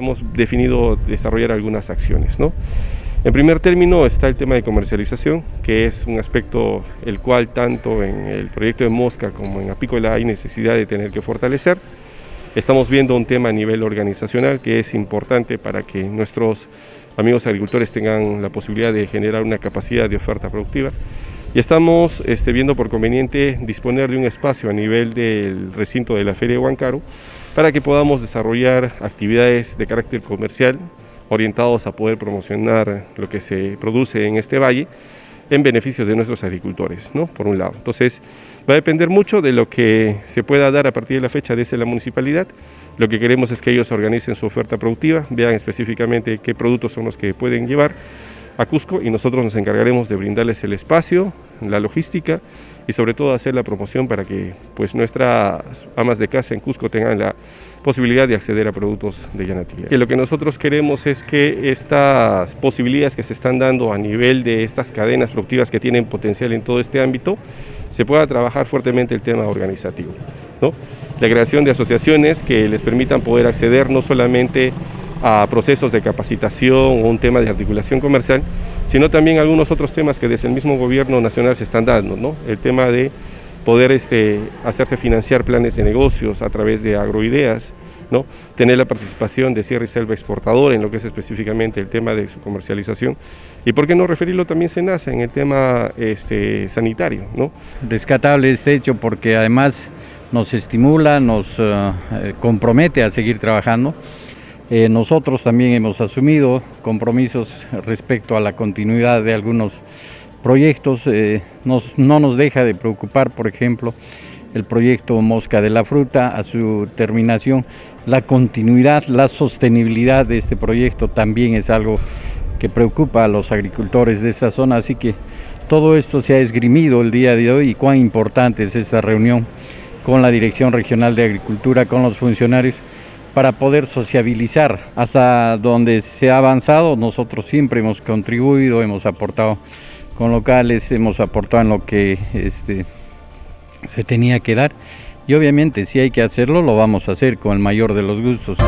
Hemos definido desarrollar algunas acciones. ¿no? En primer término está el tema de comercialización, que es un aspecto el cual tanto en el proyecto de Mosca como en Apícola hay necesidad de tener que fortalecer. Estamos viendo un tema a nivel organizacional que es importante para que nuestros amigos agricultores tengan la posibilidad de generar una capacidad de oferta productiva. Y estamos este, viendo por conveniente disponer de un espacio a nivel del recinto de la Feria de Huancaru para que podamos desarrollar actividades de carácter comercial orientados a poder promocionar lo que se produce en este valle en beneficio de nuestros agricultores, ¿no? por un lado. Entonces, va a depender mucho de lo que se pueda dar a partir de la fecha desde la municipalidad. Lo que queremos es que ellos organicen su oferta productiva, vean específicamente qué productos son los que pueden llevar a Cusco y nosotros nos encargaremos de brindarles el espacio, la logística y sobre todo hacer la promoción para que pues, nuestras amas de casa en Cusco tengan la posibilidad de acceder a productos de Yanatilla. Que lo que nosotros queremos es que estas posibilidades que se están dando a nivel de estas cadenas productivas que tienen potencial en todo este ámbito, se pueda trabajar fuertemente el tema organizativo. ¿no? La creación de asociaciones que les permitan poder acceder no solamente a procesos de capacitación o un tema de articulación comercial, sino también algunos otros temas que desde el mismo gobierno nacional se están dando, ¿no? El tema de poder este, hacerse financiar planes de negocios a través de agroideas, ¿no? tener la participación de Sierra y Selva Exportador en lo que es específicamente el tema de su comercialización y por qué no referirlo también SENASA en el tema este, sanitario. ¿no? Rescatable este hecho porque además nos estimula, nos uh, compromete a seguir trabajando eh, nosotros también hemos asumido compromisos respecto a la continuidad de algunos proyectos. Eh, no nos deja de preocupar, por ejemplo, el proyecto Mosca de la Fruta, a su terminación, la continuidad, la sostenibilidad de este proyecto también es algo que preocupa a los agricultores de esta zona, así que todo esto se ha esgrimido el día de hoy y cuán importante es esta reunión con la Dirección Regional de Agricultura, con los funcionarios, para poder sociabilizar. Hasta donde se ha avanzado, nosotros siempre hemos contribuido, hemos aportado con locales, hemos aportado en lo que este, se tenía que dar y obviamente si hay que hacerlo lo vamos a hacer con el mayor de los gustos.